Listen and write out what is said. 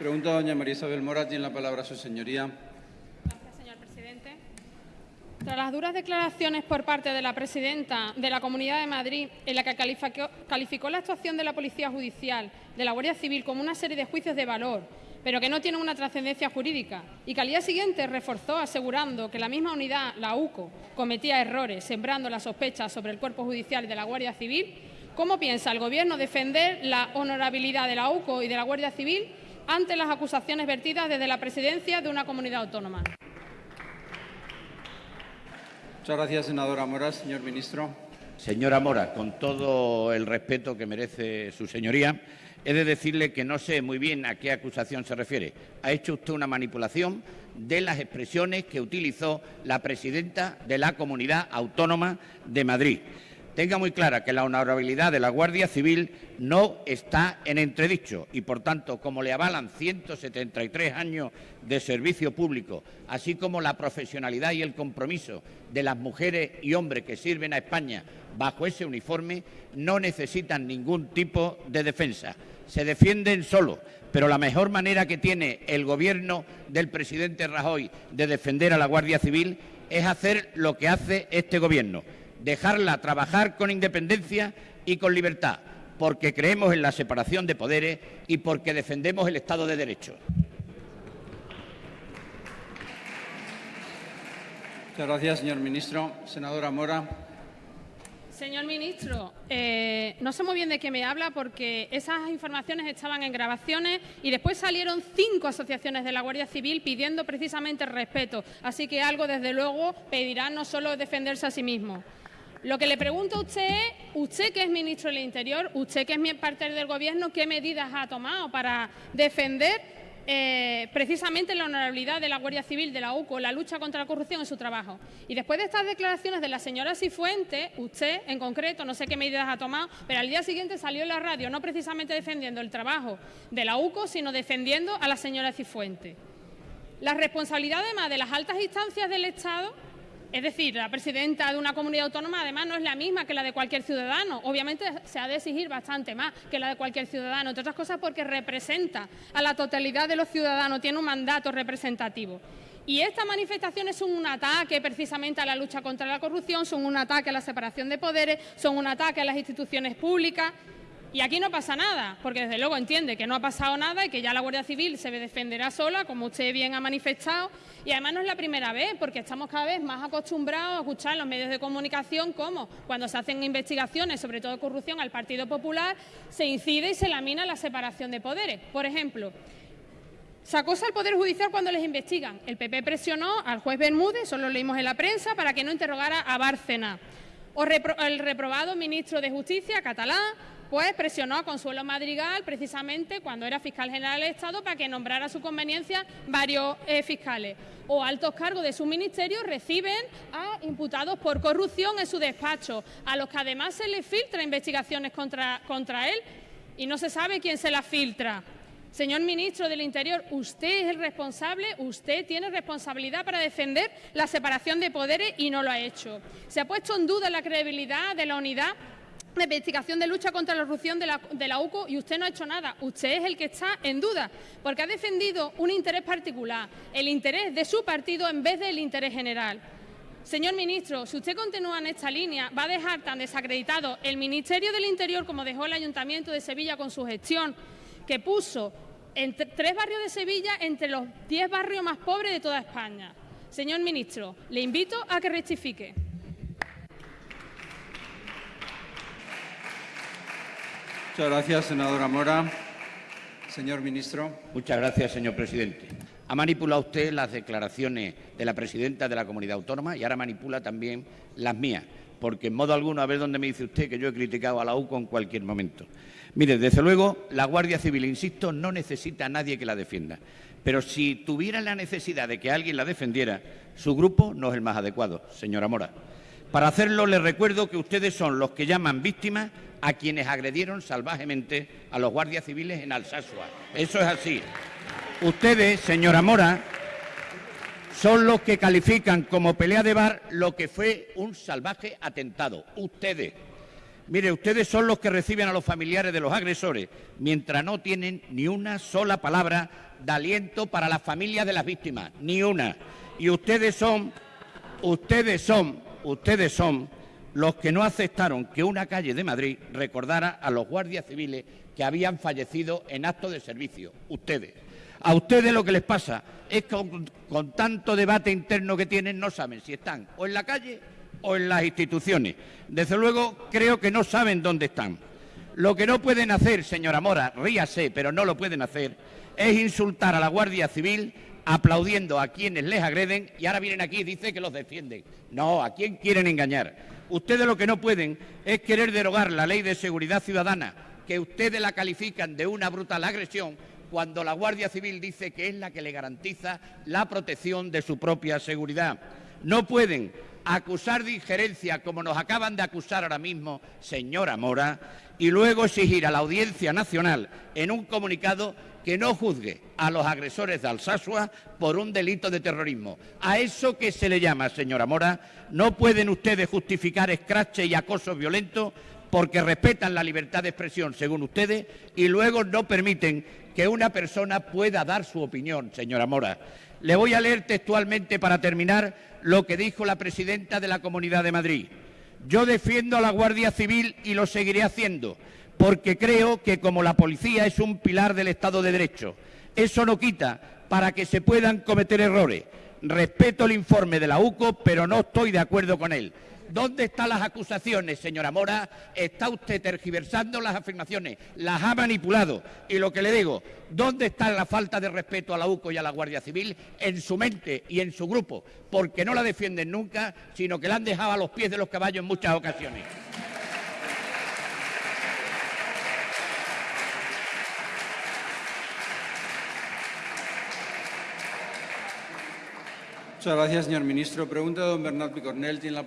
Pregunta doña María Isabel Mora. Tiene la palabra su señoría. Gracias, señor presidente. Tras las duras declaraciones por parte de la presidenta de la Comunidad de Madrid, en la que calificó, la actuación de la Policía Judicial, de la Guardia Civil, como una serie de juicios de valor, pero que no tienen una trascendencia jurídica, y que al día siguiente reforzó asegurando que la misma unidad, la UCO, cometía errores, sembrando la sospecha sobre el cuerpo judicial de la Guardia Civil, ¿cómo piensa el Gobierno defender la honorabilidad de la UCO y de la Guardia Civil ante las acusaciones vertidas desde la presidencia de una comunidad autónoma? Muchas gracias, senadora Mora. Señor ministro. Señora Mora, con todo el respeto que merece su señoría, he de decirle que no sé muy bien a qué acusación se refiere. Ha hecho usted una manipulación de las expresiones que utilizó la presidenta de la Comunidad Autónoma de Madrid. Tenga muy clara que la honorabilidad de la Guardia Civil no está en entredicho y, por tanto, como le avalan 173 años de servicio público, así como la profesionalidad y el compromiso de las mujeres y hombres que sirven a España bajo ese uniforme, no necesitan ningún tipo de defensa. Se defienden solo, pero la mejor manera que tiene el Gobierno del presidente Rajoy de defender a la Guardia Civil es hacer lo que hace este Gobierno dejarla trabajar con independencia y con libertad, porque creemos en la separación de poderes y porque defendemos el Estado de Derecho. Muchas gracias, señor ministro. Senadora Mora. Señor ministro, eh, no sé muy bien de qué me habla porque esas informaciones estaban en grabaciones y después salieron cinco asociaciones de la Guardia Civil pidiendo precisamente respeto. Así que algo, desde luego, pedirá no solo defenderse a sí mismo. Lo que le pregunto a usted es, usted que es ministro del Interior, usted que es parte del Gobierno, ¿qué medidas ha tomado para defender eh, precisamente la honorabilidad de la Guardia Civil, de la UCO, la lucha contra la corrupción en su trabajo? Y después de estas declaraciones de la señora Cifuentes, usted en concreto, no sé qué medidas ha tomado, pero al día siguiente salió en la radio, no precisamente defendiendo el trabajo de la UCO, sino defendiendo a la señora Cifuentes. La responsabilidad además de las altas instancias del Estado es decir, la presidenta de una comunidad autónoma además no es la misma que la de cualquier ciudadano. Obviamente se ha de exigir bastante más que la de cualquier ciudadano, entre otras cosas porque representa a la totalidad de los ciudadanos, tiene un mandato representativo. Y estas manifestaciones son un ataque precisamente a la lucha contra la corrupción, son un ataque a la separación de poderes, son un ataque a las instituciones públicas. Y aquí no pasa nada, porque desde luego entiende que no ha pasado nada y que ya la Guardia Civil se defenderá sola, como usted bien ha manifestado. Y además no es la primera vez, porque estamos cada vez más acostumbrados a escuchar en los medios de comunicación cómo cuando se hacen investigaciones, sobre todo corrupción, al Partido Popular, se incide y se lamina la separación de poderes. Por ejemplo, se acosa al Poder Judicial cuando les investigan. El PP presionó al juez Bermúdez, eso lo leímos en la prensa, para que no interrogara a Bárcena. O el reprobado ministro de Justicia catalán pues presionó a Consuelo Madrigal precisamente cuando era fiscal general del Estado para que nombrara a su conveniencia varios eh, fiscales. O altos cargos de su ministerio reciben a imputados por corrupción en su despacho, a los que además se les filtra investigaciones contra, contra él y no se sabe quién se las filtra. Señor ministro del Interior, usted es el responsable, usted tiene responsabilidad para defender la separación de poderes y no lo ha hecho. Se ha puesto en duda la credibilidad de la unidad de investigación de lucha contra la corrupción de la, la, UCO y usted no ha hecho nada. Usted es el que está en duda, porque ha defendido un interés particular, el interés de su partido en vez del interés general. Señor ministro, si usted continúa en esta línea, va a dejar tan desacreditado el Ministerio del Interior como dejó el Ayuntamiento de Sevilla con su gestión, que puso en tres barrios de Sevilla entre los diez barrios más pobres de toda España. Señor ministro, le invito a que rectifique. Muchas gracias, senadora Mora. Señor ministro. Muchas gracias, señor presidente. Ha manipulado usted las declaraciones de la presidenta de la comunidad autónoma y ahora manipula también las mías, porque en modo alguno, a ver dónde me dice usted que yo he criticado a la UCO en cualquier momento. Mire, desde luego, la Guardia Civil, insisto, no necesita a nadie que la defienda. Pero si tuviera la necesidad de que alguien la defendiera, su grupo no es el más adecuado, señora Mora. Para hacerlo, les recuerdo que ustedes son los que llaman víctimas a quienes agredieron salvajemente a los guardias civiles en Alsasua. Eso es así. Ustedes, señora Mora, son los que califican como pelea de bar lo que fue un salvaje atentado. Ustedes. Mire, ustedes son los que reciben a los familiares de los agresores, mientras no tienen ni una sola palabra de aliento para las familias de las víctimas, ni una. Y ustedes son, ustedes son, ustedes son los que no aceptaron que una calle de Madrid recordara a los guardias civiles que habían fallecido en acto de servicio. Ustedes. A ustedes lo que les pasa es que con, con tanto debate interno que tienen no saben si están o en la calle o en las instituciones. Desde luego creo que no saben dónde están. Lo que no pueden hacer, señora Mora, ríase, pero no lo pueden hacer, es insultar a la Guardia Civil aplaudiendo a quienes les agreden y ahora vienen aquí y dicen que los defienden. No, ¿a quién quieren engañar? Ustedes lo que no pueden es querer derogar la ley de seguridad ciudadana, que ustedes la califican de una brutal agresión, cuando la Guardia Civil dice que es la que le garantiza la protección de su propia seguridad. No pueden acusar de injerencia, como nos acaban de acusar ahora mismo, señora Mora, y luego exigir a la Audiencia Nacional en un comunicado que no juzgue a los agresores de Alsasua por un delito de terrorismo. A eso que se le llama, señora Mora, no pueden ustedes justificar escrache y acoso violento porque respetan la libertad de expresión, según ustedes, y luego no permiten que una persona pueda dar su opinión, señora Mora. Le voy a leer textualmente para terminar lo que dijo la presidenta de la Comunidad de Madrid. Yo defiendo a la Guardia Civil y lo seguiré haciendo, porque creo que como la policía es un pilar del Estado de Derecho, eso no quita para que se puedan cometer errores. Respeto el informe de la UCO, pero no estoy de acuerdo con él. ¿Dónde están las acusaciones, señora Mora? Está usted tergiversando las afirmaciones, las ha manipulado. Y lo que le digo, ¿dónde está la falta de respeto a la UCO y a la Guardia Civil? En su mente y en su grupo, porque no la defienden nunca, sino que la han dejado a los pies de los caballos en muchas ocasiones. Muchas gracias, señor ministro. Pregunta don Bernat Picornell. Tiene la